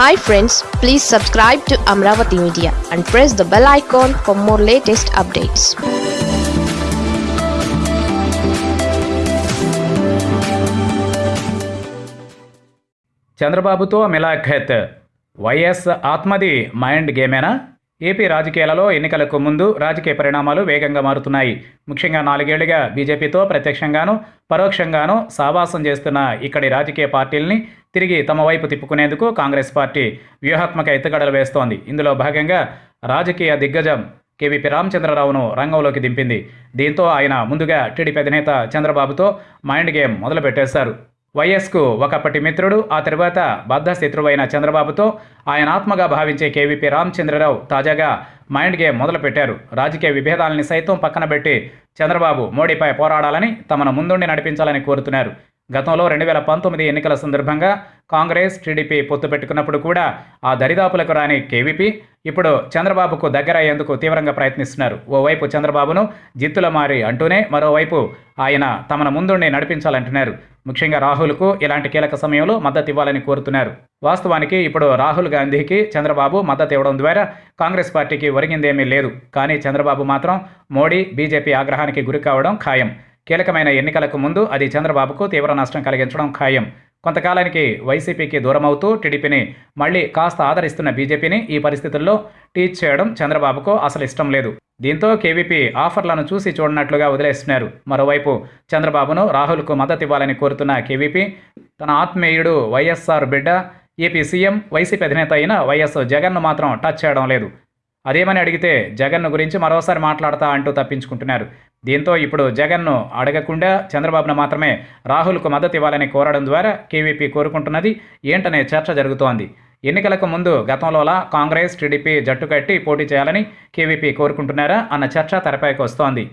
Hi friends please subscribe to Amaravati media and press the bell icon for more latest updates చంద్రబాబుతో మిలాఖత్. YS ఆత్మది mind గేమేనా? AP రాజకీయాలలో ఎన్నికలకు ముందు రాజకీయ పరిణామాలు వేగంగా మారుతున్నాయి. ముఖ్యంగా నాలుగేళ్ళుగా బీజేపీతో ప్రత్యక్షంగాను పరోక్షంగాను సావాసం చేస్తున్న ఇక్కడి రాజకీయ పార్టీల్ని తిరిగి తమ వైపు తిప్పుకునేందుకు కాంగ్రెస్ పార్టీ వ్యూహాత్మక ఎత్తుగడలు వేస్తోంది. ఇందులో భాగంగా రాజకీయ దిగ్గజం కేవీపీ రామచంద్రరావును రంగంలోకి దింపింది. దీంతో ఆయన ముందుగా టీడీపీ అధినేత చంద్రబాబుతో మైండ్ గేమ్ మొదలుపెట్టేశారు. వైఎస్కు ఒకప్పటి మిత్రుడు ఆ తర్వాత బద్ధ శత్రువైన చంద్రబాబుతో ఆయన ఆత్మగా భావించే కేవీపీ రామచంద్రరావు తాజాగా మైండ్ గేమ్ మొదలుపెట్టారు. రాజకీయ విభేదాలని సైతం పక్కన పెట్టి చంద్రబాబు మోడీపై పోరాడాలని తమను ముందుండి నడిపించాలని కోరుతున్నారు. గతంలో రెండు వేల పంతొమ్మిది ఎన్నికల సందర్భంగా కాంగ్రెస్ టీడీపీ పొత్తు పెట్టుకున్నప్పుడు కూడా ఆ దరిదాపులకు రాని కేవీపీ ఇప్పుడు చంద్రబాబుకు దగ్గరయ్యేందుకు తీవ్రంగా ప్రయత్నిస్తున్నారు. ఓవైపు చంద్రబాబును జిత్తుల మారి అంటూనే మరోవైపు ఆయన తమన ముందుండి నడిపించాలంటున్నారు. ముఖ్యంగా రాహుల్కు ఇలాంటి కీలక సమయంలో మద్దతు ఇవ్వాలని కోరుతున్నారు. వాస్తవానికి ఇప్పుడు రాహుల్ గాంధీకి చంద్రబాబు మద్దతు ఇవ్వడం ద్వారా కాంగ్రెస్ పార్టీకి ఒరిగిందేమీ లేదు. కానీ చంద్రబాబు మాత్రం మోడీ బీజేపీ ఆగ్రహానికి గురి కావడం ఖాయం. కీలకమైన ఎన్నికలకు ముందు అది చంద్రబాబుకు తీవ్ర నష్టం కలిగించడం ఖాయం. కొంతకాలానికి వైసీపీకి దూరమవుతూ టీడీపీని మళ్ళీ కాస్త ఆదరిస్తున్న బీజేపీని ఈ పరిస్థితుల్లో టీచ్ చేయడం చంద్రబాబుకు అసలు ఇష్టం లేదు. దీంతో కేవీపీ ఆఫర్లను చూసి చూడనట్లుగా వదిలేస్తున్నారు. మరోవైపు చంద్రబాబును రాహుల్కు మద్దతు ఇవ్వాలని కోరుతున్న కేవీపీ తన ఆత్మీయుడు వైఎస్ఆర్ బిడ్డ ఏపీ సీఎం వైసీపీ అధినేత అయిన వైఎస్ జగన్ను మాత్రం టచ్ చేయడం లేదు. అదేమని అడిగితే జగన్ను గురించి మరోసారి మాట్లాడతా అంటూ తప్పించుకుంటున్నారు. దీంతో ఇప్పుడు జగన్ను అడగకుండా చంద్రబాబును మాత్రమే రాహుల్కు మద్దతు ఇవ్వాలని కోరడం ద్వారా కేవీపీ కోరుకుంటున్నది. ఏంటనే చర్చ జరుగుతోంది. ఎన్నికలకు ముందు గతంలోలా కాంగ్రెస్ టీడీపీ జట్టు కట్టి పోటీ చేయాలని కేవీపీ కోరుకుంటున్నారా అన్న చర్చ తెరపైకి వస్తోంది.